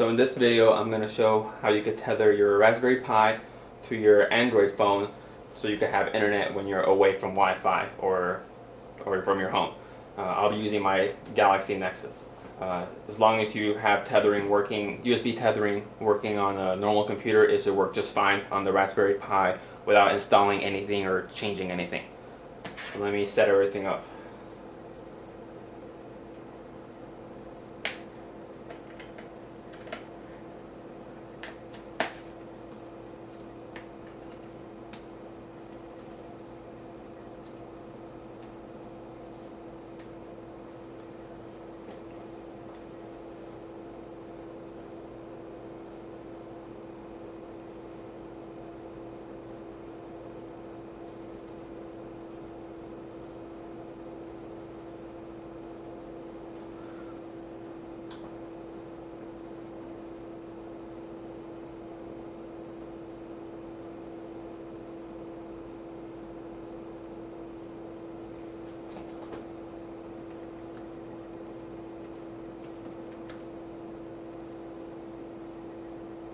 So in this video I'm going to show how you could tether your Raspberry Pi to your Android phone so you can have internet when you're away from Wi-Fi or, or from your home. Uh, I'll be using my Galaxy Nexus. Uh, as long as you have tethering working, USB tethering working on a normal computer, it should work just fine on the Raspberry Pi without installing anything or changing anything. So let me set everything up.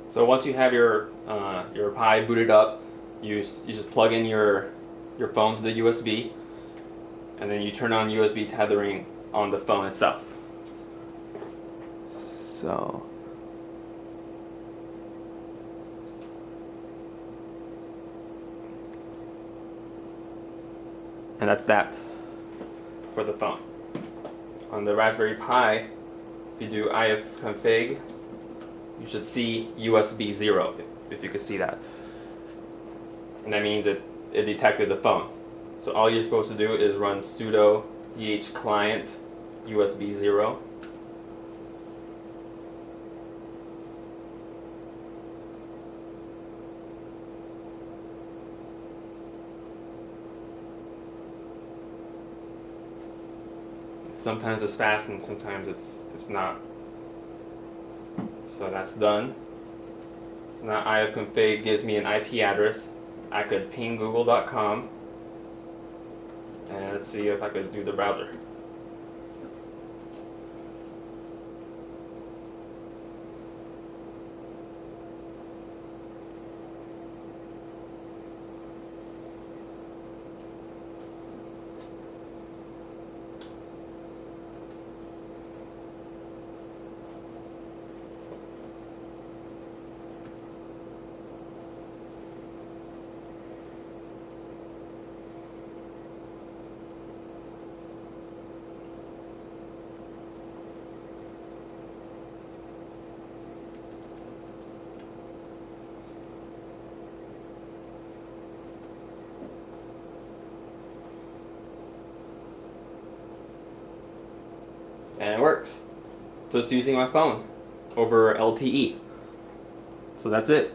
So once you have your uh, your Pi booted up, you you just plug in your your phone to the USB, and then you turn on USB tethering on the phone itself. So. And that's that for the phone. On the Raspberry Pi, if you do ifconfig you should see USB 0, if you could see that. And that means it, it detected the phone. So all you're supposed to do is run sudo dhclient USB 0. Sometimes it's fast and sometimes it's it's not. So that's done. So now ifconfig gives me an IP address. I could ping google.com and let's see if I could do the browser. And it works. Just using my phone over LTE. So that's it.